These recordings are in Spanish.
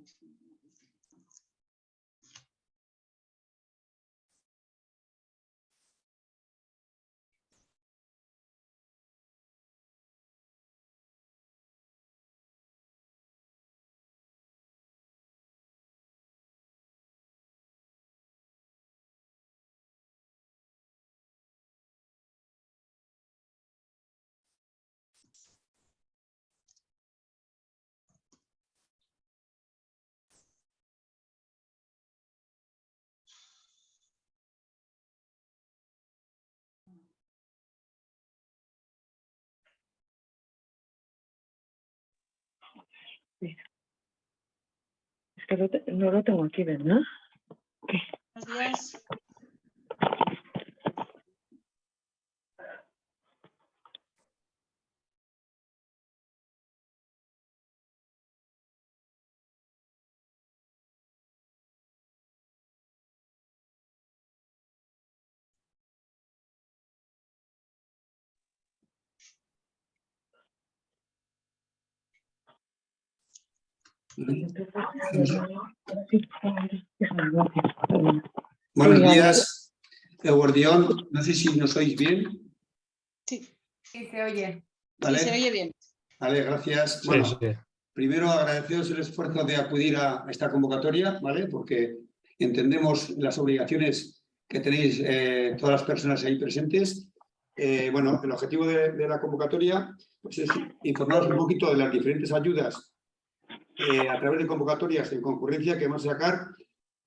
enfim, Es que lo te- no lo tengo aquí, ¿verdad? Buenos días. Buenos días, Eguardión. No sé si nos oís bien. Sí, Sí, se oye. ¿vale? sí, se oye bien. Vale, gracias. Sí, Bueno, sí. primero agradeceros el esfuerzo de acudir a esta convocatoria, ¿vale? Porque entendemos las obligaciones que tenéis eh, todas las personas ahí presentes. Eh, bueno, el objetivo de, de la convocatoria pues, es informaros un poquito de las diferentes ayudas eh, a través de convocatorias en concurrencia que vamos a sacar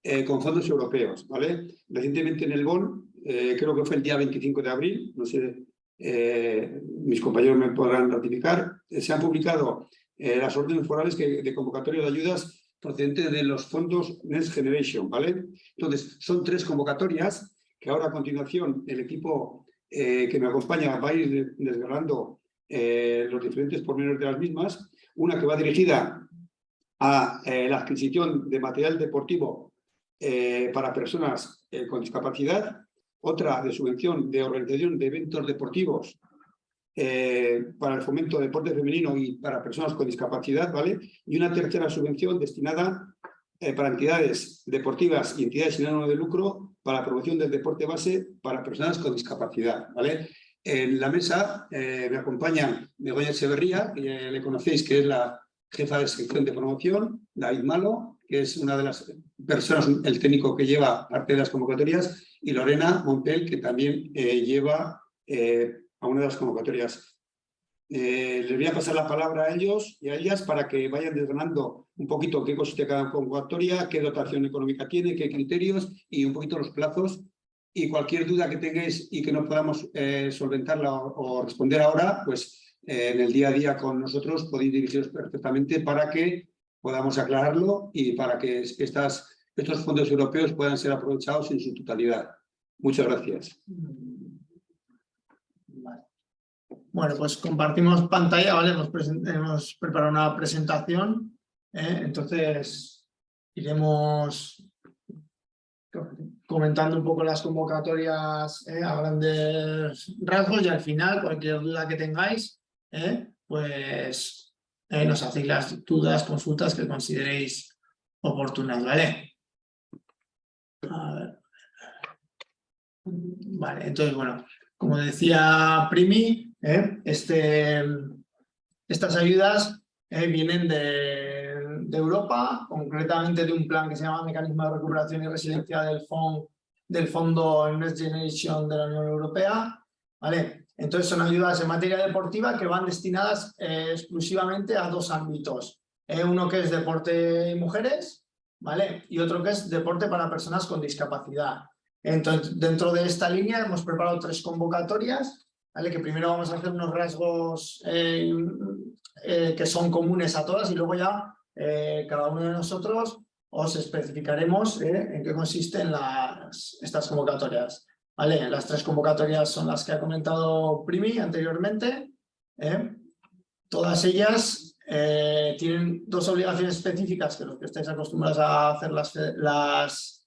eh, con fondos europeos, ¿vale? Recientemente en el BON, eh, creo que fue el día 25 de abril, no sé, mis compañeros me podrán ratificar, se han publicado las órdenes forales de convocatoria de ayudas procedentes de los fondos Next Generation, ¿vale? Entonces, son tres convocatorias que ahora a continuación el equipo que me acompaña va a ir desgranando los diferentes pormenores de las mismas. Una que va dirigida a eh, la adquisición de material deportivo eh, para personas eh, con discapacidad, otra de subvención de organización de eventos deportivos para el fomento del deporte femenino y para personas con discapacidad, ¿vale? Y una tercera subvención destinada para entidades deportivas y entidades sin ánimo de lucro para la promoción del deporte base para personas con discapacidad, ¿vale? En la mesa me acompaña Begoña Echeverría, que le conocéis, que es la jefa de sección de promoción, David Malo, que es una de las personas, el técnico que lleva parte de las convocatorias, y Lorena Montel, que también eh, lleva eh, a una de las convocatorias. Eh, les voy a pasar la palabra a ellos y a ellas para que vayan desgranando un poquito qué consiste cada convocatoria, qué dotación económica tiene, qué criterios y un poquito los plazos. Y cualquier duda que tengáis y que no podamos eh, solventarla o, o responder ahora, pues en el día a día con nosotros podéis dirigiros perfectamente para que podamos aclararlo y para que estas, estos fondos europeos puedan ser aprovechados en su totalidad. Muchas gracias. Bueno, pues compartimos pantalla, ¿vale? Hemos, hemos preparado una presentación, ¿eh? entonces iremos comentando un poco las convocatorias ¿eh? a grandes rasgos y al final cualquier duda que tengáis, ¿eh? pues eh, nos hacéis las dudas, consultas que consideréis oportunas, ¿vale? Vale, entonces, bueno, como decía Primi, ¿eh? este, estas ayudas vienen de, de Europa, concretamente de un plan que se llama Mecanismo de Recuperación y Resiliencia del, Fond, del Fondo Next Generation de la Unión Europea. ¿vale? Entonces son ayudas en materia deportiva que van destinadas eh, exclusivamente a dos ámbitos. Eh, uno que es deporte y mujeres ¿vale? y otro que es deporte para personas con discapacidad. Entonces, dentro de esta línea hemos preparado tres convocatorias, ¿vale? que primero vamos a hacer unos rasgos eh, que son comunes a todas y luego ya cada uno de nosotros os especificaremos en qué consisten las, estas convocatorias. Las tres convocatorias son las que ha comentado Primi anteriormente. ¿eh? Todas ellas eh, tienen dos obligaciones específicas que los que estáis acostumbrados a hacer las,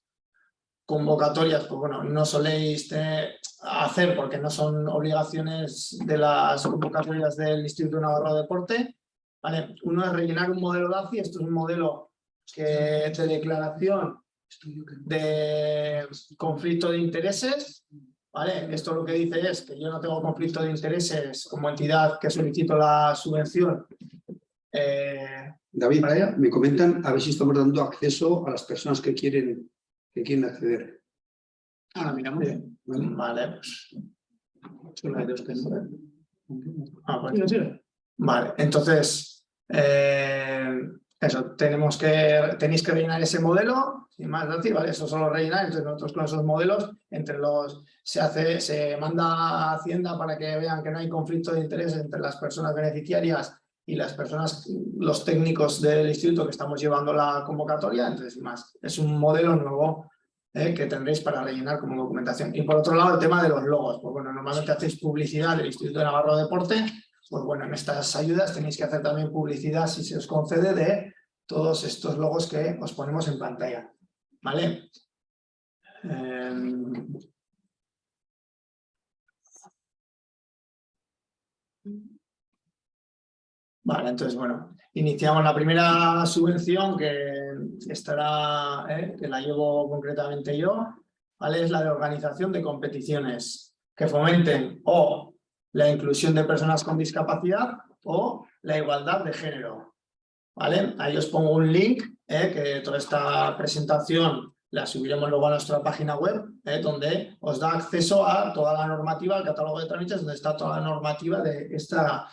convocatorias, pues bueno, no soléis hacer porque no son obligaciones de las convocatorias del Instituto Navarro de Deporte. ¿vale? Uno es rellenar un modelo DACI, esto es un modelo que de declaración de conflicto de intereses, ¿vale? Esto lo que dice es que yo no tengo conflicto de intereses como entidad que solicito la subvención. eh, David, me comentan a ver si estamos dando acceso a las personas que quieren, que quieren acceder. ahora miramos. ¿vale? Vale, pues. Ah, pues. Vale, entonces, eh, eso, tenemos que, tenéis que rellenar ese modelo, sin más decir, ¿vale? Eso solo rellenar, entonces nosotros con esos modelos, entre los, se hace, se manda a Hacienda para que vean que no hay conflicto de interés entre las personas beneficiarias y las personas, los técnicos del instituto que estamos llevando la convocatoria, entonces sin más, es un modelo nuevo eh, que tendréis para rellenar como documentación. Y por otro lado, el tema de los logos, pues bueno, normalmente hacéis publicidad del Instituto de Navarro de Deporte, pues bueno, en estas ayudas tenéis que hacer también publicidad, si se os concede, de todos estos logos que os ponemos en pantalla, ¿vale? Em, Vale, entonces, bueno, iniciamos la primera subvención que estará, eh, que la llevo concretamente yo, ¿vale? Es la de organización de competiciones que fomenten o la inclusión de personas con discapacidad o la igualdad de género, ¿vale? Ahí os pongo un link, eh, que toda esta presentación la subiremos luego a nuestra página web, eh, donde os da acceso a toda la normativa, al catálogo de trámites, donde está toda la normativa de esta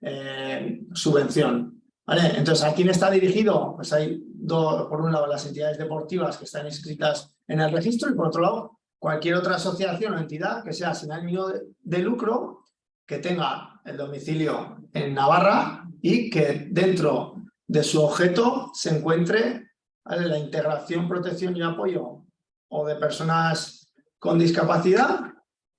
eh, subvención. ¿Vale? Entonces, ¿a quién está dirigido? Pues hay, dos, por un lado, las entidades deportivas que están inscritas en el registro y por otro lado, cualquier otra asociación o entidad que sea sin ánimo de, de lucro que tenga el domicilio en Navarra y que dentro de su objeto se encuentre la integración, protección y apoyo o de personas con discapacidad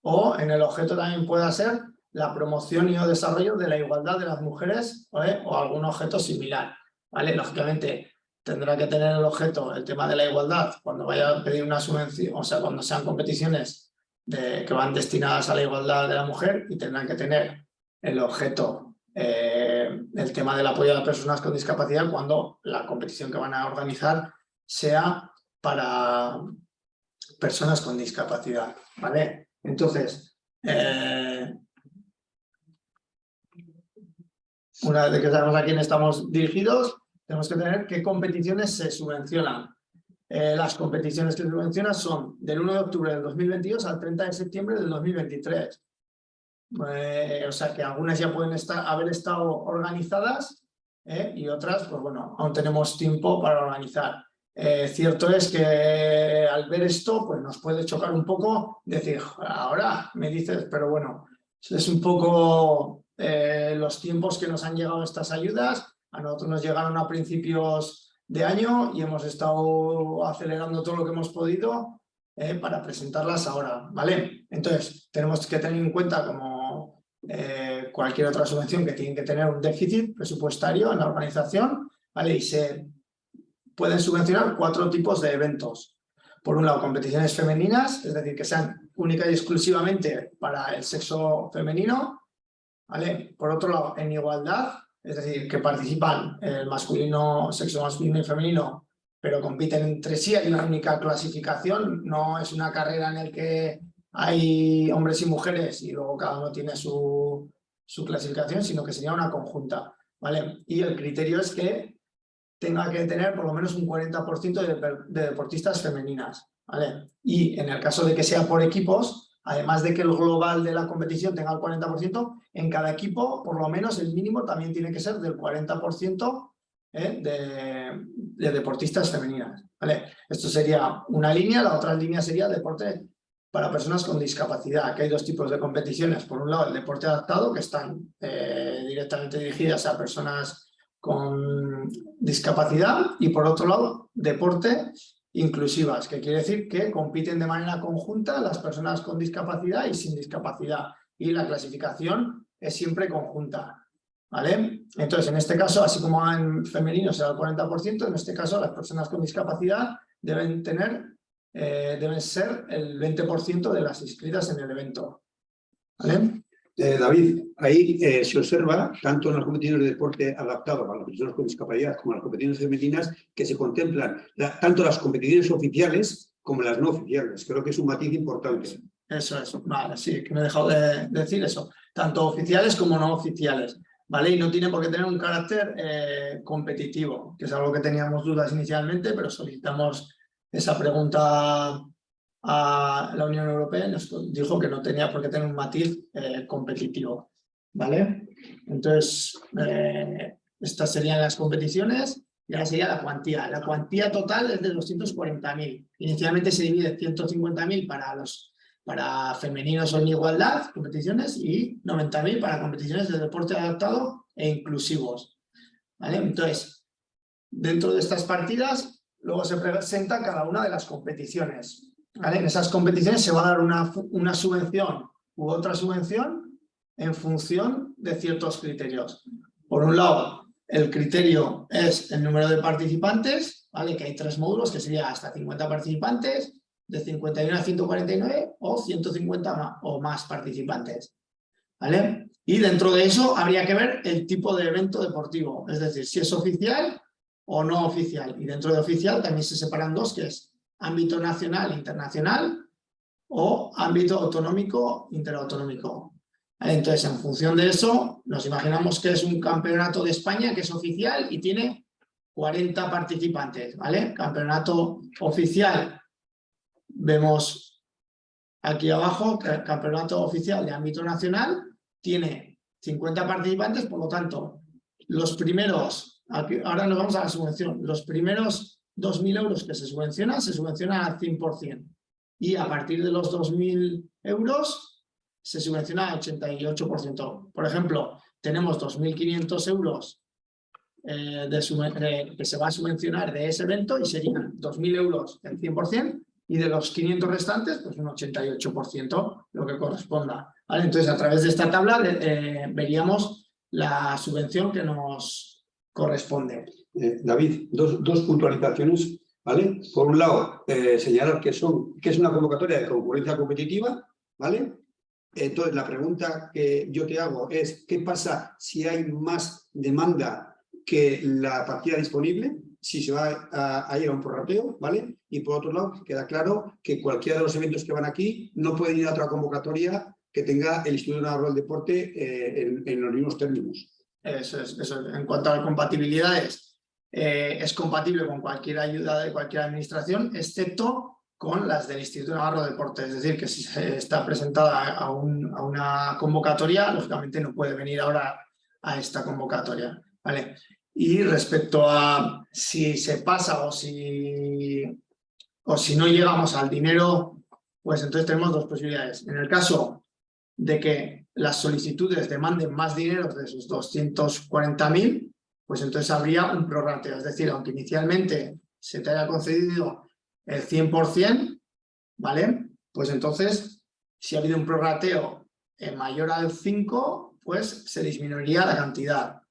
o en el objeto también pueda ser la promoción y o desarrollo de la igualdad de las mujeres o algún objeto similar. ¿vale? Lógicamente tendrá que tener el objeto el tema de la igualdad cuando vaya a pedir una subvención, o sea, cuando sean competiciones que van destinadas a la igualdad de la mujer y tendrán que tener el objeto, eh, el tema del apoyo a las personas con discapacidad cuando la competición que van a organizar sea para personas con discapacidad. ¿vale? Entonces, eh, una vez que sabemos a quién estamos dirigidos, tenemos que tener qué competiciones se subvencionan. Eh, las competiciones que se subvencionan son del 1 de octubre del 2022 al 30 de septiembre del 2023. Eh, o sea que algunas ya pueden estar, haber estado organizadas eh, y otras, pues bueno, aún tenemos tiempo para organizar. Eh, cierto es que al ver esto, pues nos puede chocar un poco decir, ahora me dices, pero bueno, es un poco los tiempos que nos han llegado estas ayudas. A nosotros nos llegaron a principios de año y hemos estado acelerando todo lo que hemos podido eh, para presentarlas ahora, ¿vale? Entonces, tenemos que tener en cuenta como eh, cualquier otra subvención que tiene que tener un déficit presupuestario en la organización, ¿vale? Y se pueden subvencionar cuatro tipos de eventos. Por un lado, competiciones femeninas, es decir, que sean única y exclusivamente para el sexo femenino, ¿vale? Por otro lado, en igualdad, es decir, que participan el masculino, sexo masculino y femenino, pero compiten entre sí, hay una única clasificación, no es una carrera en la que hay hombres y mujeres y luego cada uno tiene su, su clasificación, sino que sería una conjunta, ¿vale? Y el criterio es que tenga que tener por lo menos un 40% de, de deportistas femeninas, ¿vale? Y en el caso de que sea por equipos, además de que el global de la competición tenga el 40%, en cada equipo, por lo menos el mínimo también tiene que ser del 40% ¿eh? de, de, deportistas femeninas. ¿vale? Esto sería una línea, la otra línea sería deporte para personas con discapacidad. Aquí hay dos tipos de competiciones. Por un lado, el deporte adaptado, que están eh, directamente dirigidas a personas con discapacidad, y por otro lado, deporte inclusivas, que quiere decir que compiten de manera conjunta las personas con discapacidad y sin discapacidad. Y la clasificación es siempre conjunta. ¿vale? Entonces, en este caso, así como en femenino será el 40%, en este caso las personas con discapacidad deben tener, eh, deben ser el 20% de las inscritas en el evento. ¿vale? Eh, David, ahí eh, se observa, tanto en las competiciones de deporte adaptado para las personas con discapacidad como en las competiciones femeninas, que se contemplan la- tanto las competiciones oficiales como las no oficiales. Creo que es un matiz importante. Eso es, vale, sí, que me he dejado de decir eso. Tanto oficiales como no oficiales, ¿vale? Y no tiene por qué tener un carácter eh, competitivo, que es algo que teníamos dudas inicialmente, pero solicitamos esa pregunta a la Unión Europea nos dijo que no tenía por qué tener un matiz eh, competitivo, ¿vale? Entonces, eh, estas serían las competiciones y ahora sería la cuantía. La cuantía total es de 240.000. Inicialmente se divide 150.000 para los para femeninos en igualdad, competiciones, y 90.000 para competiciones de deporte adaptado e inclusivos. ¿vale? Entonces, dentro de estas partidas, luego se presenta cada una de las competiciones. En esas competiciones se va a dar una, una subvención u otra subvención en función de ciertos criterios. Por un lado, el criterio es el número de participantes, ¿vale? que hay tres módulos, que sería hasta 50 participantes, de 51 a 149 o 150 o más participantes. ¿Vale? Y dentro de eso habría que ver el tipo de evento deportivo, es decir, si es oficial o no oficial. Y dentro de oficial también se separan dos, que es ámbito nacional e internacional o ámbito autonómico interautonómico. Entonces, en función de eso, nos imaginamos que es un campeonato de España que es oficial y tiene 40 participantes, ¿vale? Campeonato oficial Vemos aquí abajo que el campeonato oficial de ámbito nacional tiene 50 participantes, por lo tanto, los primeros, ahora nos vamos a la subvención, los primeros 2.000 euros que se subvencionan, se subvencionan al 100%. Y a partir de los 2.000 euros, se subvenciona al 88%. Por ejemplo, tenemos 2.500 euros eh, de- que se va a subvencionar de ese evento y serían 2.000 euros el 100% y de los 500 restantes, pues un 88%, lo que corresponda. Entonces, a través de esta tabla eh, veríamos la subvención que nos corresponde. Eh, David, dos, dos puntualizaciones, ¿vale? Por un lado, eh, señalar que, son, que es una convocatoria de concurrencia competitiva, ¿vale? Entonces, la pregunta que yo te hago es, ¿qué pasa si hay más demanda que la partida disponible? Si se va a, a ir a un prorrateo, ¿vale? Y por otro lado, queda claro que cualquiera de los eventos que van aquí no pueden ir a otra convocatoria que tenga el Instituto Navarro del Deporte eh, en, los mismos términos. Eso es, eso es. En cuanto a compatibilidades, eh, es compatible con cualquier ayuda de cualquier administración, excepto con las del Instituto Navarro de Deportes. Es decir, que si se está presentada a una convocatoria, lógicamente no puede venir ahora a esta convocatoria. ¿vale? Y respecto a si se pasa o si, o si no llegamos al dinero, pues entonces tenemos dos posibilidades. En el caso de que las solicitudes demanden más dinero de esos 240.000, pues entonces habría un prorrateo. Es decir, aunque inicialmente se te haya concedido el 100%, ¿vale? Pues entonces, si ha habido un prorrateo mayor al 5, pues se disminuiría la cantidad.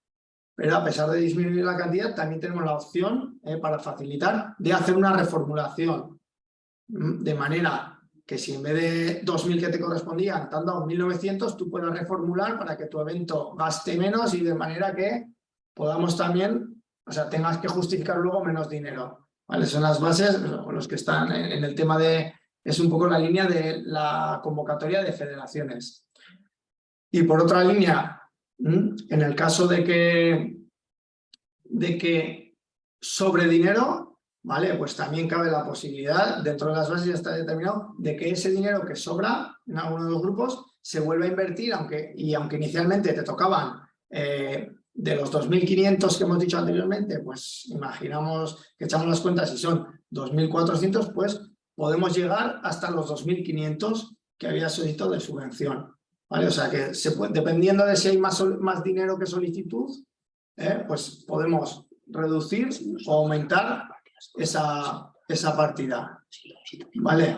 Pero a pesar de disminuir la cantidad, también tenemos la opción, eh, para facilitar, de hacer una reformulación. Mm, De manera que si en vez de 2.000 que te correspondían, te han dado 1.900, tú puedes reformular para que tu evento gaste menos y de manera que podamos también, o sea, tengas que justificar luego menos dinero. ¿vale? Son las bases, los que están en, el tema de, es un poco la línea de la convocatoria de federaciones. Y por otra línea, en el caso de que, de que sobre dinero, ¿vale? Pues también cabe la posibilidad, dentro de las bases ya está determinado, de que ese dinero que sobra en alguno de los grupos se vuelva a invertir, aunque, y aunque inicialmente te tocaban eh, de los 2.500 que hemos dicho anteriormente, pues imaginamos que echamos las cuentas y son 2.400, pues podemos llegar hasta los 2.500 que había solicitado de subvención. ¿vale? O sea que dependiendo de si hay más, más dinero que solicitud, eh, pues podemos reducir o aumentar esa, esa partida. ¿Vale?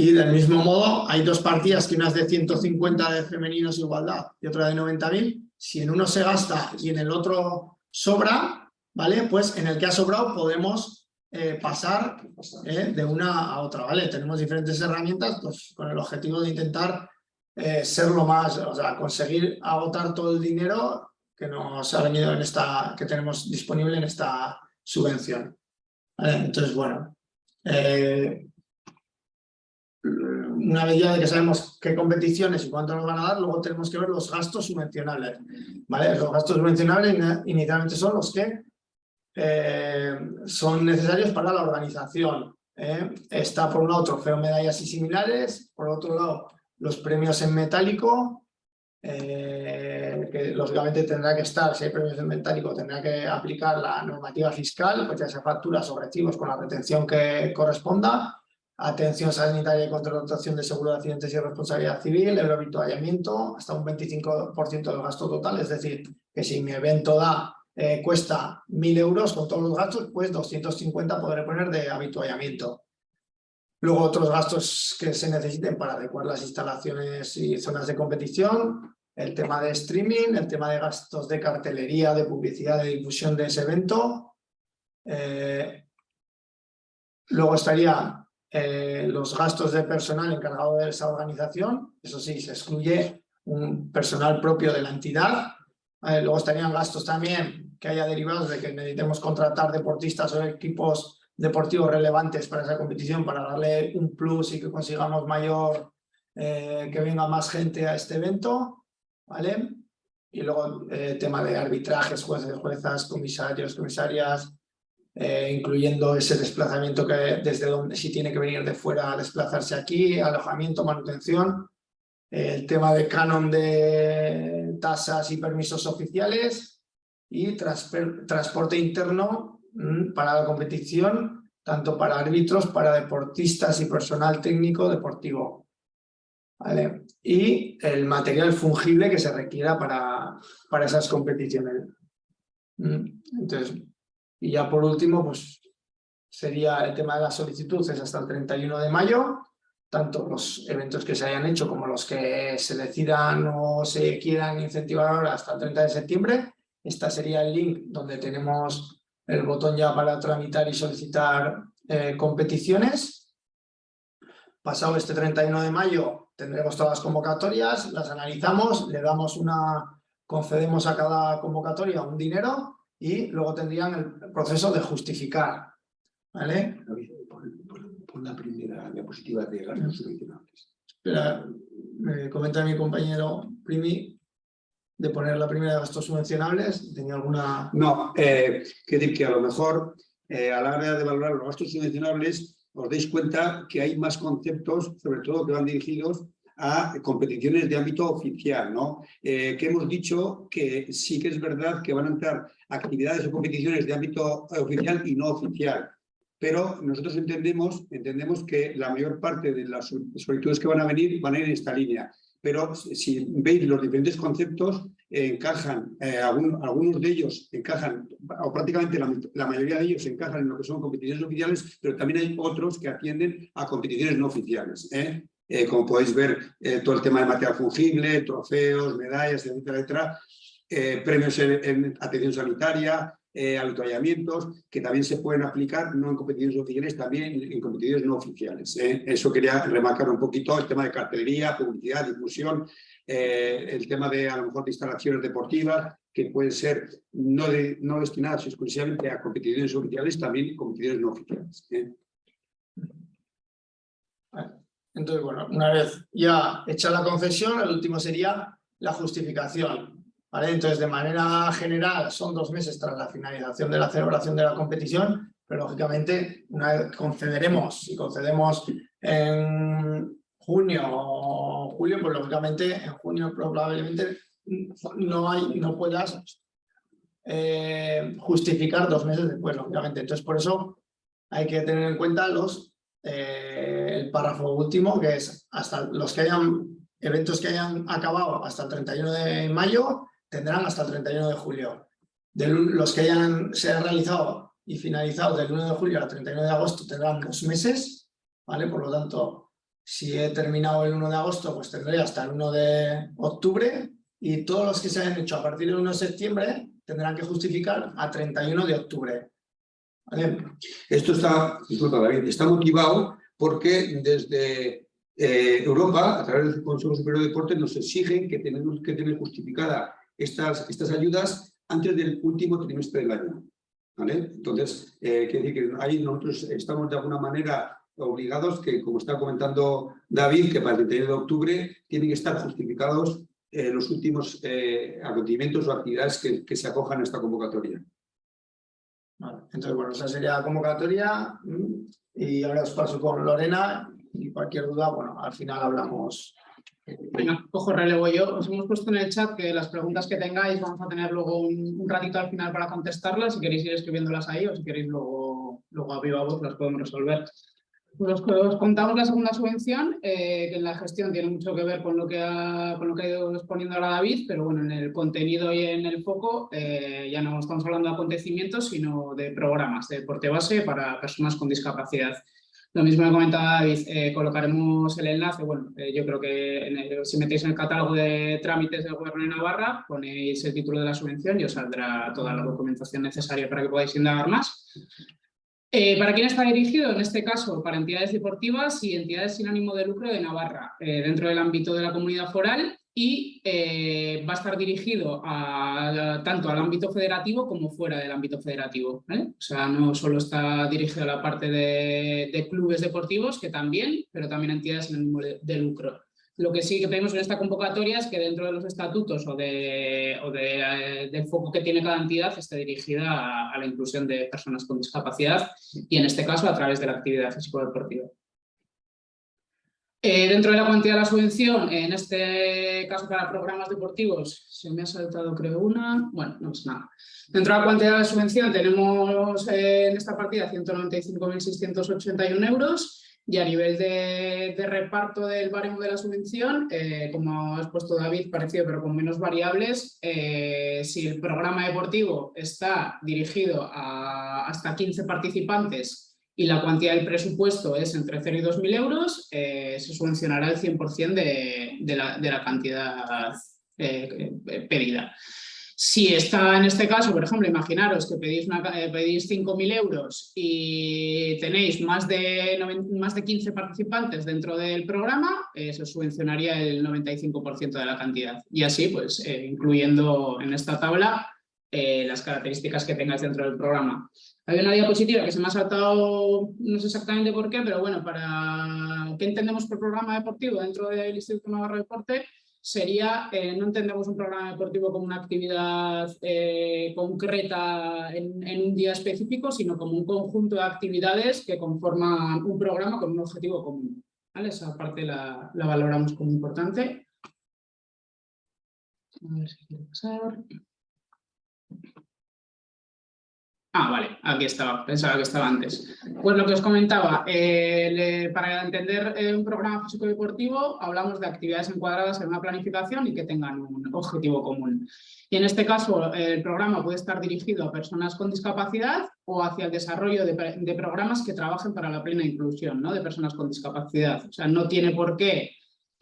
Y del mismo modo, hay dos partidas, que una es de 150 de femeninos igualdad y otra de 90.000. Si en uno se gasta y en el otro sobra, ¿vale? Pues en el que ha sobrado podemos eh, pasar eh, de una a otra, ¿vale? Tenemos diferentes herramientas pues, con el objetivo de intentar eh, ser lo más, o sea, conseguir agotar todo el dinero que nos ha venido en esta, que tenemos disponible en esta subvención. Entonces, bueno, una vez ya de que sabemos qué competiciones y cuánto nos van a dar, luego tenemos que ver los gastos subvencionables. Los gastos subvencionables inicialmente son los que eh, son necesarios para la organización. ¿eh? Está por un lado trofeo, medallas y similares, por otro lado los premios en metálico, eh, que lógicamente tendrá que estar, si hay premios en metálico, tendrá que aplicar la normativa fiscal, pues ya sea facturas o recibos con la retención que corresponda, atención sanitaria y contratación de seguro de accidentes y responsabilidad civil, el habituallamiento, hasta un 25% del gasto total, es decir, que si mi evento da, eh, cuesta 1.000 euros con todos los gastos, pues 250 podré poner de habituallamiento. Luego otros gastos que se necesiten para adecuar las instalaciones y zonas de competición, el tema de streaming, el tema de gastos de cartelería, de publicidad, de difusión de ese evento. Eh, luego estaría eh, los gastos de personal encargado de esa organización, eso sí, se excluye un personal propio de la entidad. Eh, luego estarían gastos también que haya derivados de que necesitemos contratar deportistas o equipos deportivos relevantes para esa competición, para darle un plus y que consigamos mayor, eh, que venga más gente a este evento, ¿vale? Y luego eh, tema de arbitrajes, jueces, juezas, comisarios, comisarias, eh, incluyendo ese desplazamiento que desde donde si tiene que venir de fuera a desplazarse aquí, alojamiento, manutención, el tema de canon de tasas y permisos oficiales y transporte interno mm, para la competición, tanto para árbitros, para deportistas y personal técnico deportivo. Y el material fungible que se requiera para, para esas competiciones. Entonces, y ya por último, pues sería el tema de la solicitud, es hasta el 31 de mayo, tanto los eventos que se hayan hecho como los que se decidan o se quieran incentivar ahora hasta el 30 de septiembre. Esta sería el link donde tenemos el botón ya para tramitar y solicitar eh, competiciones. Pasado este 31 de mayo tendremos todas las convocatorias, las analizamos, le damos una, concedemos a cada convocatoria un dinero y luego tendrían el proceso de justificar. ¿Vale? Pon, la primera diapositiva de gastos subvencionables. Espera, me comenta mi compañero Primi de poner la primera de gastos subvencionables. ¿Tenía alguna...? No, eh, que decir que a lo mejor eh, a la hora de valorar los gastos subvencionables os dais cuenta que hay más conceptos, sobre todo que van dirigidos a competiciones de ámbito oficial, ¿no? Eh, que hemos dicho que sí que es verdad que van a entrar actividades o competiciones de ámbito eh, oficial y no oficial. Pero nosotros entendemos, entendemos que la mayor parte de las solicitudes que van a venir van a ir en esta línea. Pero si veis los diferentes conceptos, eh, encajan, eh, algún- algunos de ellos encajan, o prácticamente la, la mayoría de ellos encajan en lo que son competiciones oficiales, pero también hay otros que atienden a competiciones no oficiales. ¿eh? Eh, como podéis ver, eh, todo el tema de material fungible, trofeos, medallas, etcétera, etcétera, eh, premios en, en atención sanitaria, eh, avituallamientos, que también se pueden aplicar no en competiciones oficiales, también en, competiciones no oficiales. ¿eh? Eso quería remarcar un poquito, el tema de cartelería, publicidad, difusión, eh, el tema de a lo mejor de instalaciones deportivas, que pueden ser no, de- no destinadas exclusivamente a competiciones oficiales, también competiciones no oficiales. Entonces, bueno, una vez ya hecha la concesión, el último sería la justificación. Entonces, de manera general, son dos meses tras la finalización de la celebración de la competición, pero lógicamente, una vez concederemos, si concedemos en junio o julio, pues lógicamente en junio probablemente no, hay, no puedas eh, justificar dos meses después, lógicamente. Entonces, por eso hay que tener en cuenta los eh, el párrafo último, que es hasta los que hayan eventos que hayan acabado hasta el 31 de mayo, tendrán hasta el 31 de julio. De los que hayan se han realizado y finalizado del 1 de julio al 31 de agosto tendrán dos meses, ¿vale? Por lo tanto, si he terminado el 1 de agosto, pues tendré hasta el 1 de octubre y todos los que se hayan hecho a partir del 1 de septiembre tendrán que justificar a 31 de octubre. ¿Vale? Esto está, disculpa, David, está motivado porque desde eh, Europa, a través del Consejo Superior de Deportes, nos exigen que tenemos que tener justificada estas, estas ayudas antes del último trimestre del año. Entonces, eh, quiere decir que ahí nosotros estamos de alguna manera obligados que, como está comentando David, que para el 31 de octubre tienen que estar justificados eh, los últimos acontecimientos o actividades que se acojan a esta convocatoria. Vale, entonces, bueno, esa sería la convocatoria mm, y ahora os paso con Lorena y cualquier duda, bueno, al final hablamos. Cojo relevo yo. Os hemos puesto en el chat que las preguntas que tengáis vamos a tener luego un, un ratito al final para contestarlas. Si queréis ir escribiéndolas ahí o si queréis luego, luego a viva voz las podemos resolver. Os, os contamos la segunda subvención, eh, que en la gestión tiene mucho que ver con lo que ha, con lo que ha ido exponiendo ahora David, pero bueno, en el contenido y en el foco eh, ya no estamos hablando de acontecimientos, sino de programas de deporte base para personas con discapacidad. Lo mismo que comentaba David, eh, colocaremos el enlace, bueno, eh, yo creo que si metéis en el catálogo de trámites del Gobierno de Navarra, ponéis el título de la subvención y os saldrá toda la documentación necesaria para que podáis indagar más. Eh, ¿Para quién está dirigido? En este caso, para entidades deportivas y entidades sin ánimo de lucro de Navarra, eh, dentro del ámbito de la comunidad foral y eh, va a estar dirigido a- tanto al ámbito federativo como fuera del ámbito federativo. O sea, no solo está dirigido a la parte de, clubes deportivos, que también, pero también a entidades sin ánimo de lucro. Lo que sí que pedimos en esta convocatoria es que dentro de los estatutos o, de, o de, eh, del foco que tiene cada entidad esté dirigida a, a la inclusión de personas con discapacidad y en este caso a través de la actividad físico-deportiva. Eh, dentro de la cuantía de la subvención, en este caso para programas deportivos, se me ha saltado creo una, bueno, no es nada. Dentro de la cuantía de la subvención tenemos eh, en esta partida 195.681 euros y a nivel de, reparto del baremo de la subvención, eh, como ha expuesto David, parecido pero con menos variables, eh, si el programa deportivo está dirigido a hasta 15 participantes y la cuantía del presupuesto es entre 0 y 2.000 euros, eh, se subvencionará el 100% de, de, la, cantidad pedida. Si está en este caso, por ejemplo, imaginaros que pedís, una, eh, pedís 5.000 euros y tenéis más de, más de 15 participantes dentro del programa, se subvencionaría el 95% de la cantidad. Y así, pues, eh, incluyendo en esta tabla eh, las características que tengáis dentro del programa. Hay una diapositiva que se me ha saltado, no sé exactamente por qué, pero bueno, para qué entendemos por programa deportivo dentro del Instituto Navarro de Deporte, sería, eh, no entendemos un programa deportivo como una actividad eh, concreta en, un día específico, sino como un conjunto de actividades que conforman un programa con un objetivo común. Esa parte la, la valoramos como importante. A ver si quiere pasar. Ah, vale, aquí estaba, pensaba que estaba antes. Pues lo que os comentaba, eh, para entender eh, un programa físico-deportivo hablamos de actividades encuadradas en una planificación y que tengan un objetivo común. Y en este caso el programa puede estar dirigido a personas con discapacidad o hacia el desarrollo de, de programas que trabajen para la plena inclusión ¿no? de personas con discapacidad. O sea, no tiene por qué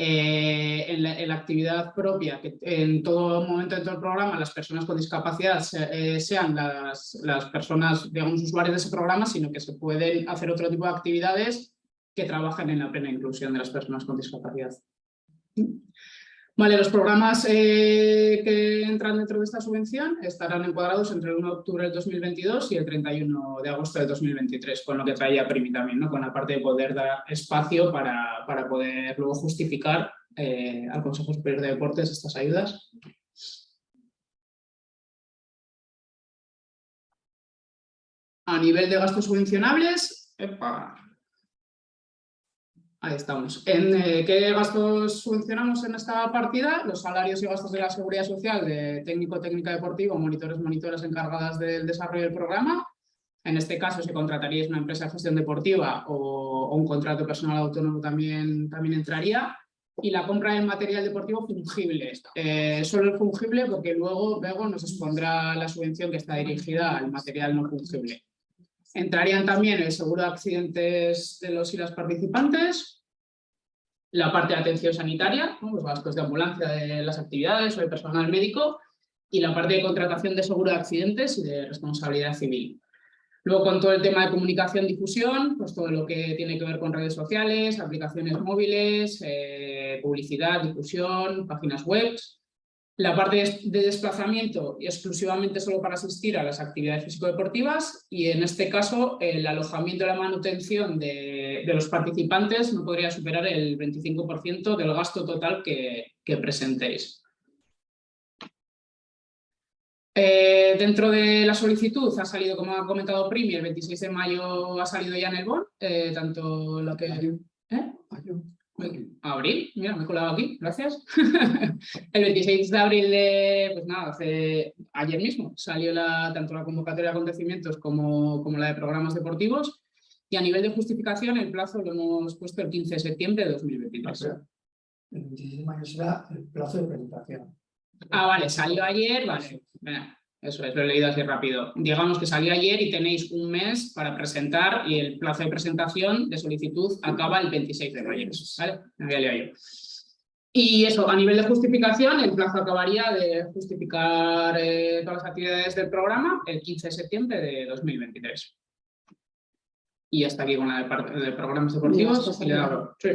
eh, en, la, actividad propia, que en todo momento dentro del programa las personas con discapacidad eh, sean las, las personas, digamos, usuarios de ese programa, sino que se pueden hacer otro tipo de actividades que trabajen en la plena inclusión de las personas con discapacidad. Vale, los programas eh, que entran dentro de esta subvención estarán encuadrados entre el 1 de octubre del 2022 y el 31 de agosto del 2023, con lo que traía Primi también, con la parte de poder dar espacio para, para poder luego justificar eh, al Consejo Superior de Deportes estas ayudas. A nivel de gastos subvencionables, epa, Ahí estamos. ¿En eh, qué gastos subvencionamos en esta partida? Los salarios y gastos de la seguridad social de técnico, técnica deportivo, monitores, monitoras encargadas del desarrollo del programa. En este caso, si contrataríais una empresa de gestión deportiva o, un contrato personal autónomo también, también entraría. Y la compra de material deportivo fungible. Eh, solo el fungible porque luego Bego nos expondrá la subvención que está dirigida al material no fungible. Entrarían también el seguro de accidentes de los y las participantes, la parte de atención sanitaria, ¿no? los gastos de ambulancia de las actividades o de personal médico, y la parte de contratación de seguro de accidentes y de responsabilidad civil. Luego con todo el tema de comunicación, difusión, pues todo lo que tiene que ver con redes sociales, aplicaciones móviles, eh, publicidad, difusión, páginas web. La parte de desplazamiento exclusivamente solo para asistir a las actividades físico-deportivas y en este caso el alojamiento y la manutención de, de, los participantes no podría superar el 25% del gasto total que, que presentéis. Eh, dentro de la solicitud ha salido, como ha comentado Primi, el 26 de mayo ha salido ya en el BON, eh, tanto lo que... ¿eh? Abril, mira, me he colado aquí, gracias. el 26 de abril, de, pues nada, hace, ayer mismo salió la, tanto la convocatoria de acontecimientos como, como la de programas deportivos y a nivel de justificación el plazo lo hemos puesto el 15 de septiembre de 2023. El 26 de mayo será el plazo de presentación. Ah, vale, salió ayer, vale. Eso es, lo he leído así rápido. Digamos que salió ayer y tenéis un mes para presentar y el plazo de presentación de solicitud acaba el 26 de mayo. ¿vale? Me había leído yo. Y eso, a nivel de justificación, el plazo acabaría de justificar eh, todas las actividades del programa el 15 de septiembre de 2023. Y hasta aquí con la de, de programas deportivos. Sí.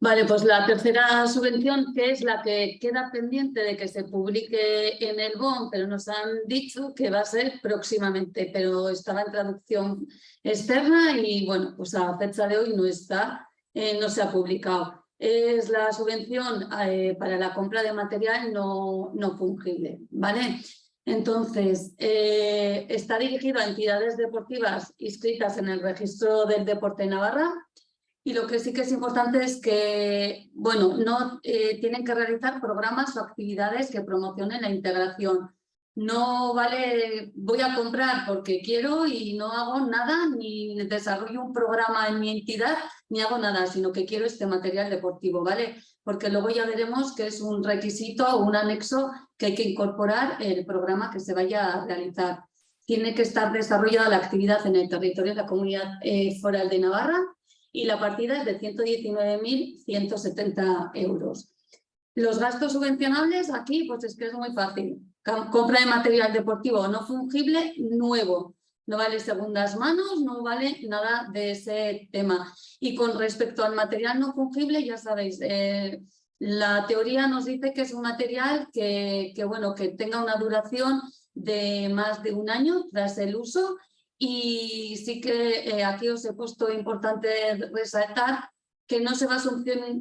Vale, pues la tercera subvención, que es la que queda pendiente de que se publique en el BON, pero nos han dicho que va a ser próximamente, pero estaba en traducción externa y bueno, pues a fecha de hoy no está, eh, no se ha publicado. Es la subvención eh, para la compra de material no, no fungible, ¿vale? Entonces, eh, está dirigido a entidades deportivas inscritas en el registro del deporte de Navarra, y lo que sí que es importante es que, bueno, no eh, tienen que realizar programas o actividades que promocionen la integración. No vale, voy a comprar porque quiero y no hago nada, ni desarrollo un programa en mi entidad, ni hago nada, sino que quiero este material deportivo, ¿vale? Porque luego ya veremos que es un requisito o un anexo que hay que incorporar el programa que se vaya a realizar. Tiene que estar desarrollada la actividad en el territorio de la Comunidad eh, Foral de Navarra, y la partida es de 119.170 euros. Los gastos subvencionables aquí pues es que es muy fácil. Compra de material deportivo no fungible nuevo. No vale segundas manos, no vale nada de ese tema. Y con respecto al material no fungible, ya sabéis, eh, la teoría nos dice que es un material que, que, bueno, que tenga una duración de más de un año tras el uso y sí que eh, aquí os he puesto importante resaltar que no se va a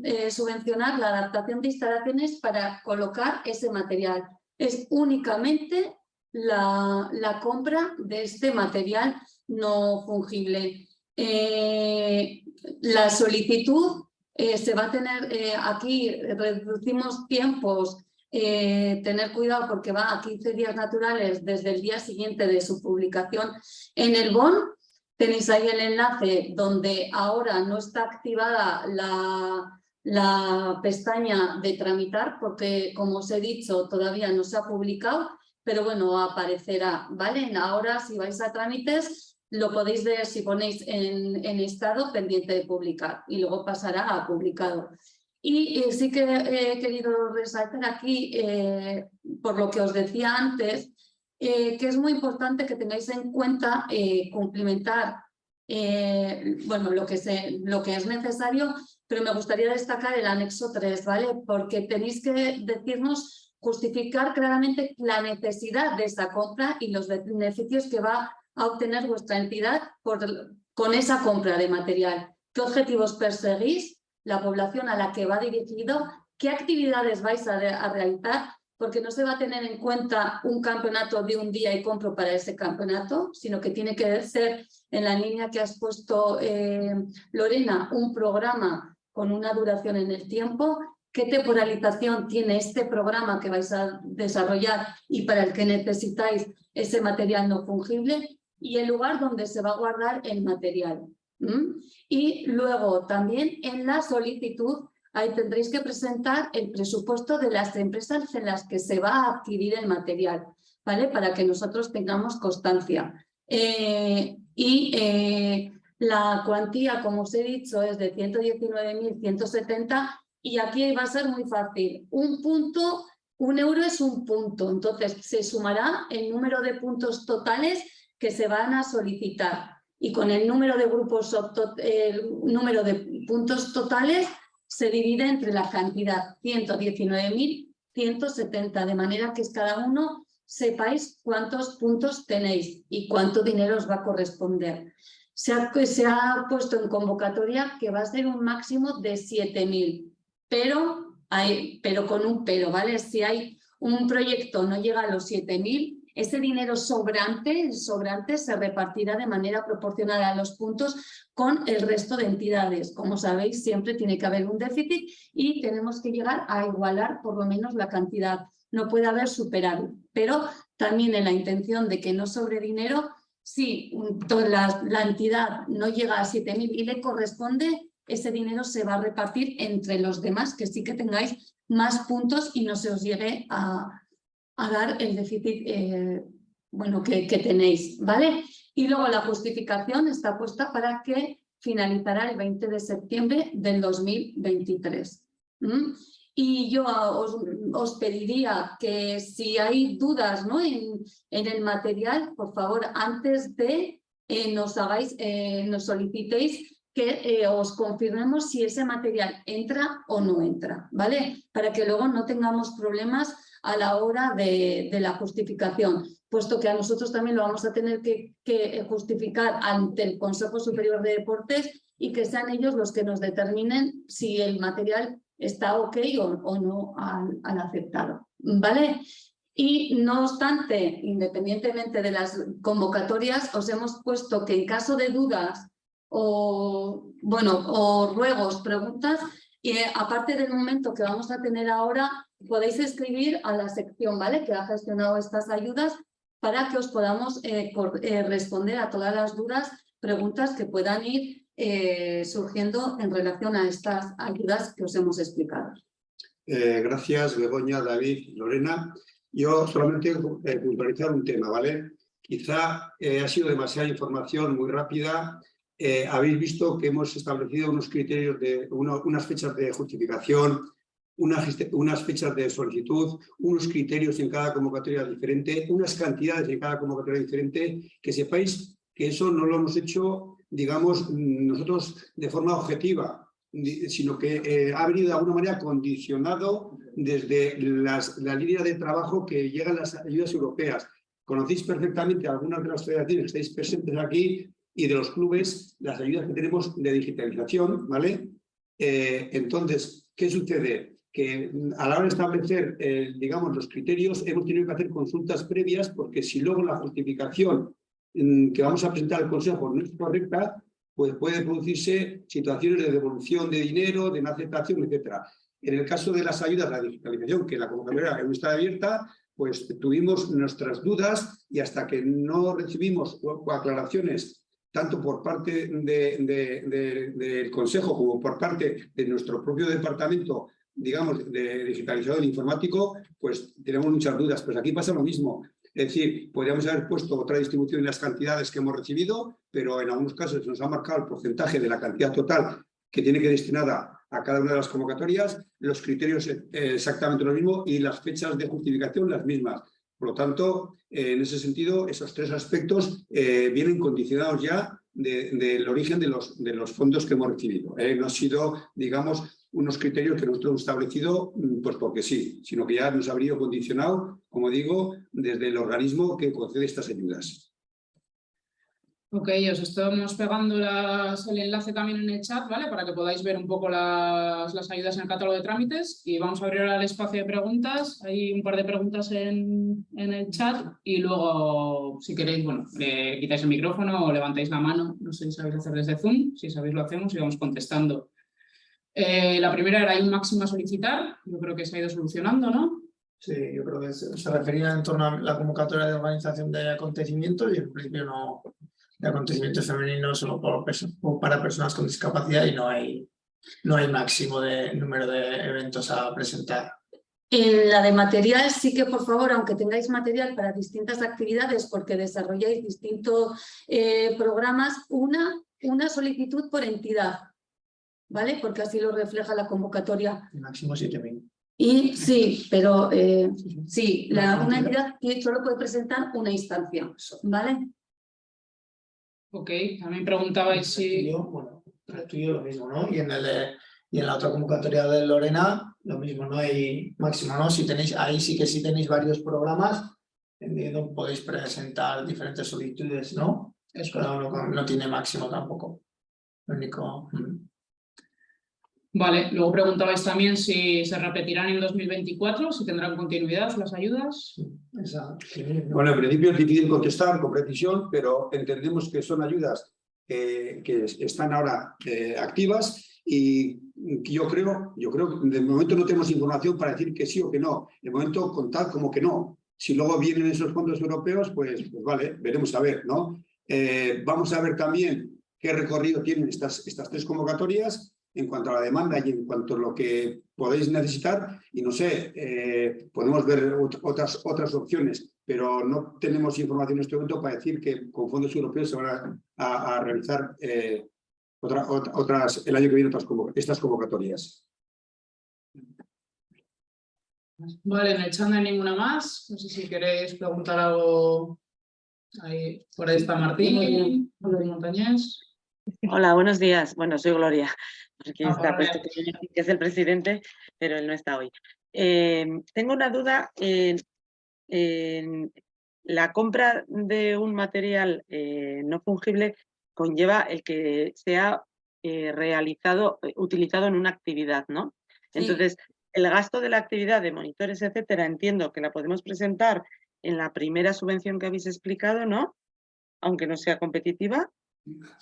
eh, subvencionar la adaptación de instalaciones para colocar ese material. Es únicamente la, la compra de este material no fungible. Eh, la solicitud se va a tener, aquí reducimos tiempos eh, tener cuidado porque va a 15 días naturales desde el día siguiente de su publicación en el BON. Tenéis ahí el enlace donde ahora no está activada la, pestaña de tramitar porque, como os he dicho, todavía no se ha publicado, pero bueno, aparecerá, ¿vale? Ahora, si vais a trámites, lo podéis ver si ponéis en estado pendiente de publicar y luego pasará a publicado. Y eh, sí que he querido resaltar aquí, eh, por lo que os decía antes, eh, que es muy importante que tengáis en cuenta cumplimentar bueno, lo, que se, lo que es necesario, pero me gustaría destacar el anexo 3, ¿vale? Porque tenéis que decirnos, justificar claramente la necesidad de esa compra y los beneficios que va a obtener vuestra entidad con esa compra de material. ¿Qué objetivos perseguís? La población a la que va dirigido, qué actividades vais a, realizar, porque no se va a tener en cuenta un campeonato de un día y compro para ese campeonato, sino que tiene que ser en la línea que has puesto, eh, Lorena, un programa con una duración en el tiempo, qué temporalización tiene este programa que vais a desarrollar y para el que necesitáis ese material no fungible y el lugar donde se va a guardar el material. Y luego también en la solicitud ahí tendréis que presentar el presupuesto de las empresas en las que se va a adquirir el material, ¿vale? Para que nosotros tengamos constancia. Eh, y eh, la cuantía, como os he dicho, es de 119.170 y aquí va a ser muy fácil. Un punto, un euro es un punto, entonces se sumará el número de puntos totales que se van a solicitar y con el número de grupos, el número de puntos totales se divide entre la cantidad 119.170, de manera que cada uno sepáis cuántos puntos tenéis y cuánto dinero os va a corresponder. Se ha, se ha puesto en convocatoria que va a ser un máximo de 7.000, pero, pero con un pero, ¿vale? Si hay un proyecto no llega a los 7.000, ese dinero sobrante, sobrante se repartirá de manera proporcional a los puntos con el resto de entidades. Como sabéis, siempre tiene que haber un déficit y tenemos que llegar a igualar por lo menos la cantidad. No puede haber superávit, pero también en la intención de que no sobre dinero, si la, la entidad no llega a 7.000 y le corresponde, ese dinero se va a repartir entre los demás, que sí que tengáis más puntos y no se os llegue a, a dar el déficit eh, bueno, que, tenéis, ¿vale? Y luego la justificación está puesta para que finalizará el 20 de septiembre del 2023. ¿m? Y yo os, os pediría que si hay dudas ¿no? en, en el material, por favor, antes de eh, nos hagáis, eh, nos solicitéis que eh, os confirmemos si ese material entra o no entra, ¿vale? Para que luego no tengamos problemas a la hora de, la justificación, puesto que a nosotros también lo vamos a tener que, justificar ante el Consejo Superior de Deportes y que sean ellos los que nos determinen si el material está ok o, o no al, al aceptado, ¿vale? Y no obstante, independientemente de las convocatorias, os hemos puesto que en caso de dudas o, bueno, o ruegos, preguntas, y eh, aparte del momento que vamos a tener ahora, podéis escribir a la sección ¿vale? que ha gestionado estas ayudas para que os podamos eh, eh, responder a todas las dudas, preguntas que puedan ir eh, surgiendo en relación a estas ayudas que os hemos explicado. Gracias, Begoña, David, Lorena. Yo solamente puntualizar un tema, ¿vale? Quizá ha sido demasiada información muy rápida. Habéis visto que hemos establecido unos criterios, de unas fechas de justificación, unas, geste- unas fechas de solicitud, unos criterios en cada convocatoria diferente, unas cantidades en cada convocatoria diferente, que sepáis que eso no lo hemos hecho, digamos, nosotros de forma objetiva, sino que eh, ha venido de alguna manera condicionado desde la línea de trabajo que llegan las ayudas europeas. Conocéis perfectamente algunas de las federaciones que estáis presentes aquí y de los clubes, las ayudas que tenemos de digitalización, ¿vale? Eh, entonces, ¿qué sucede? Que a la hora de establecer, eh, digamos, los criterios, hemos tenido que hacer consultas previas porque si luego la justificación mm, que vamos a presentar al Consejo no es correcta, pues puede producirse situaciones de devolución de dinero, de no aceptación, etcétera. En el caso de las ayudas a la digitalización, que la convocatoria aún está abierta, pues tuvimos nuestras dudas y hasta que no recibimos aclaraciones tanto por parte de- de- de- del Consejo como por parte de nuestro propio departamento, digamos, de digitalizador informático, pues tenemos muchas dudas. Pues aquí pasa lo mismo. Es decir, podríamos haber puesto otra distribución en las cantidades que hemos recibido, pero en algunos casos nos ha marcado el porcentaje de la cantidad total que tiene que destinada a cada una de las convocatorias, los criterios eh, exactamente lo mismo y las fechas de justificación las mismas. Por lo tanto, eh, en ese sentido, esos tres aspectos eh, vienen condicionados ya de- del origen de los, de los fondos que hemos recibido. No ha sido, digamos, unos criterios que nosotros hemos establecido mm, pues porque sí, sino que ya nos ha venido condicionado, como digo, desde el organismo que concede estas ayudas. Ok, os estamos pegando el enlace también en el chat, ¿vale? Para que podáis ver un poco las, las ayudas en el catálogo de trámites y vamos a abrir ahora el espacio de preguntas. Hay un par de preguntas en, en el chat y luego, si queréis, bueno, le quitáis el micrófono o levantáis la mano. No sé si sabéis hacer desde Zoom, si sabéis lo hacemos y vamos contestando. Eh, la primera era, ¿hay un máximo a solicitar? Yo creo que se ha ido solucionando, ¿no? Sí, yo creo que se, se refería en torno a la convocatoria de organización de acontecimientos y en principio no de acontecimientos femeninos solo por para personas con discapacidad y no hay, no hay máximo de número de eventos a presentar. En la de material sí que por favor, aunque tengáis material para distintas actividades porque desarrolláis distintos eh, programas, una, una solicitud por entidad, ¿vale? Porque así lo refleja la convocatoria. El máximo 7.000. Y sí, pero eh, Sí, la, Una entidad. que solo puede presentar una instancia, ¿vale? Ok, también preguntabais si... Bueno, el estudio lo mismo, ¿no? Y en, el, y en la otra convocatoria de Lorena, lo mismo, no hay máximo, ¿no? Si tenéis, ahí sí que sí tenéis varios programas, entiendo, podéis presentar diferentes solicitudes, ¿no? Cada uno con- no tiene máximo tampoco. Lo único. mm. Vale, luego preguntabais también si se repetirán en 2024, si tendrán continuidad las ayudas. ¿no? Bueno, en principio es difícil contestar con precisión, pero entendemos que son ayudas eh, que están ahora eh, activas y yo creo, yo creo que de momento no tenemos información para decir que sí o que no. De momento contar como que no. Si luego vienen esos fondos europeos, pues, pues vale, veremos a ver, ¿no? Eh, vamos a ver también qué recorrido tienen estas, estas tres convocatorias en cuanto a la demanda y en cuanto a lo que podéis necesitar. Y no sé, eh, podemos ver ot- otras, otras opciones, pero no tenemos información en este momento para decir que con fondos europeos se van a, a- a realizar eh, otra- ot- otras, el año que viene otras estas convocatorias. Vale, en el chat no hay ninguna más. No sé si queréis preguntar algo. Ahí, por ahí está Martín, Montañés. Hola, buenos días. Bueno, soy Gloria, Ah, está puesto que es el presidente, pero él no está hoy. Eh, tengo una duda en, en la compra de un material eh, no fungible conlleva el que sea eh, realizado, eh, utilizado en una actividad, ¿no? Sí. Entonces, el gasto de la actividad de monitores, etcétera, entiendo que la podemos presentar en la primera subvención que habéis explicado, ¿no? Aunque no sea competitiva,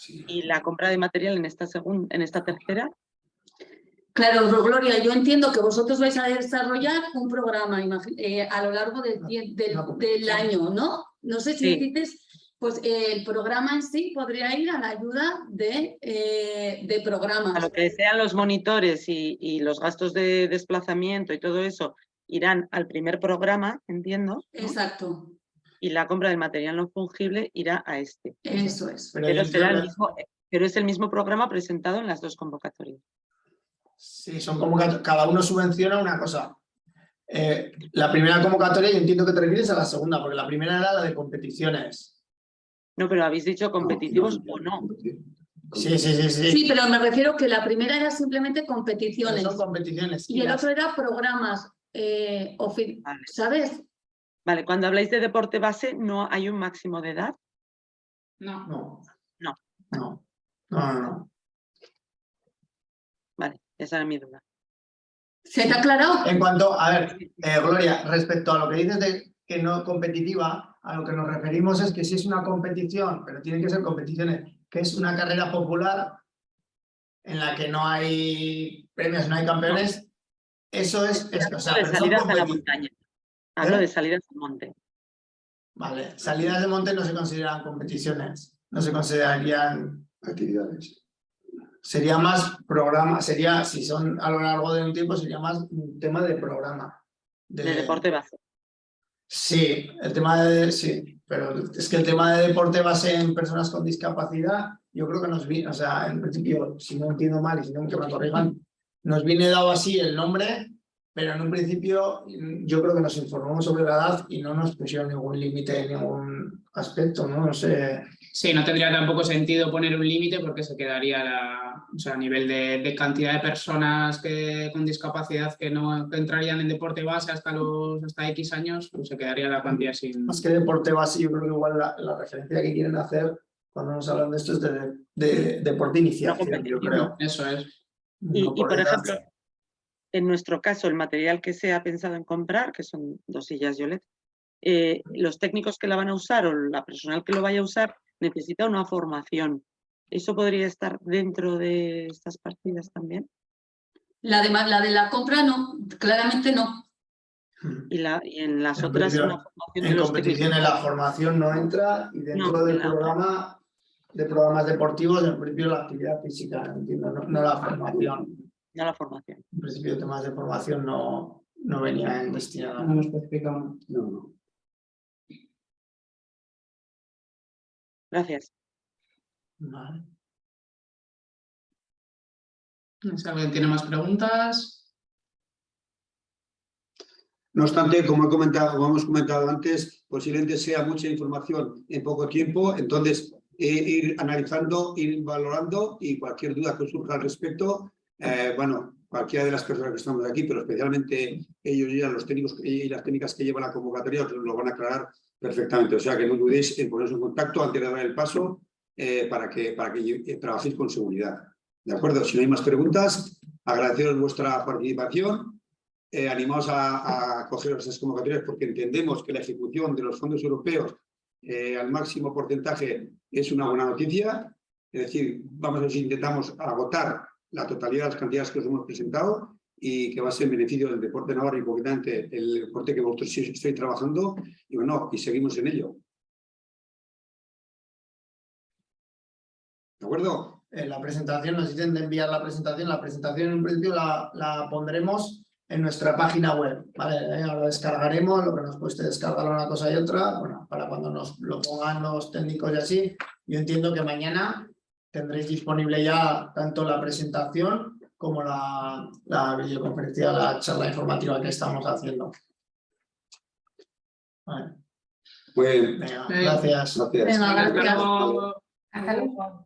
y la compra de material en esta segunda, en esta tercera, Claro, Gloria, yo entiendo que vosotros vais a desarrollar un programa eh, a lo largo del, competición. año, ¿no? No sé si Sí. dices, pues eh, el programa en sí podría ir a la ayuda de, eh, de a programas. lo que sean los monitores y, y los gastos de desplazamiento y todo eso irán al primer programa, entiendo, ¿no? Exacto, y la compra del material no fungible irá a este. eso es. Pero será el mismo, pero es el mismo programa presentado en las dos convocatorias. Sí, son convocatorias, cada uno subvenciona una cosa. Eh, la primera convocatoria yo entiendo que te refieres a la segunda, porque la primera era la de competiciones. No, pero habéis dicho competitivos o no. Sí, sí, sí, sí. Sí, pero me refiero que la primera era simplemente competiciones son competiciones. y el las- otro era programas, eh, Vale. ¿sabes? Vale, cuando habláis de deporte base, ¿no hay un máximo de edad? No. No. No. No. No, no, no. Vale, esa era mi duda. ¿Se te ha aclarado? En cuanto, a ver, eh, Gloria, respecto a lo que dices de que no competitiva, a lo que nos referimos es que si es una competición, pero tienen que ser competiciones, que es una carrera popular en la que no hay premios, no hay campeones, eso es esto. O sea, de pero son salidas a la montaña. Hablo ¿Eh? de salidas al monte. Vale, salidas de monte no se consideran competiciones, no se considerarían Actividades. Sería más programa, sería, si son a lo largo de un tiempo, sería más un tema de programa. De deporte base. Sí, el tema de, sí, pero es que el tema de deporte base en personas con discapacidad, yo creo que nos viene, o sea, en principio, si no entiendo mal y si no que me corrijan, nos viene dado así el nombre, pero en un principio mm, yo creo que nos informamos sobre la edad y no nos pusieron ningún límite en ningún aspecto, ¿no? No sé. Sí, no tendría tampoco sentido poner un límite porque se quedaría la, o sea, a nivel de, de cantidad de personas que, con discapacidad que no que entrarían en deporte base hasta los hasta X años, pues se quedaría la cuantía sin. Más que deporte base, yo creo que igual la, la referencia que quieren hacer cuando nos hablan de esto es de, de deporte inicial, yo creo. Eso es. Y, No y, por ejemplo, en nuestro caso, el material que se ha pensado en comprar, que son dos sillas Yolet, eh, los técnicos que la van a usar o la personal que lo vaya a usar necesita una formación. ¿Eso podría estar dentro de estas partidas también? La de, la de la compra no, claramente no. Y, la, y en las En otras una formación de En los competiciones técnicos. la formación no entra y dentro No, del programa de programas deportivos, en principio la actividad física, entiendo, no, no la formación. No la formación. En principio temas de formación no, no venían destinados. No lo especificamos. No, no. Gracias. Vale. No sé, ¿Alguien tiene más preguntas? No obstante, como, he comentado, como hemos comentado antes, posiblemente sea mucha información en poco tiempo, entonces eh, ir analizando, ir valorando y cualquier duda que surja al respecto, eh, bueno, cualquiera de las personas que estamos aquí, pero especialmente ellos y los técnicos y las técnicas que llevan la convocatoria os lo van a aclarar perfectamente. O sea que no dudéis en poneros en contacto antes de dar el paso eh, para, que, para que trabajéis con seguridad. ¿De acuerdo? Si no hay más preguntas, agradeceros vuestra participación eh, animaos a, a coger esas convocatorias porque entendemos que la ejecución de los fondos europeos eh, al máximo porcentaje es una buena noticia. Es decir, vamos a ver si intentamos agotar la totalidad de las cantidades que os hemos presentado y que va a ser en beneficio del deporte navarro y concretamente el deporte que vosotros estáis trabajando y bueno, y seguimos en ello. ¿De acuerdo? En la presentación, nos dicen de enviar la presentación. La presentación en principio la, la pondremos en nuestra página web, ¿vale? Eh, Ahora descargaremos, lo que nos cueste descargar una cosa y otra, bueno, para cuando nos lo pongan los técnicos y así. Yo entiendo que mañana tendréis disponible ya tanto la presentación como la, la videoconferencia, la charla informativa que estamos haciendo. Vale, Venga. gracias. gracias. Venga. Hasta luego.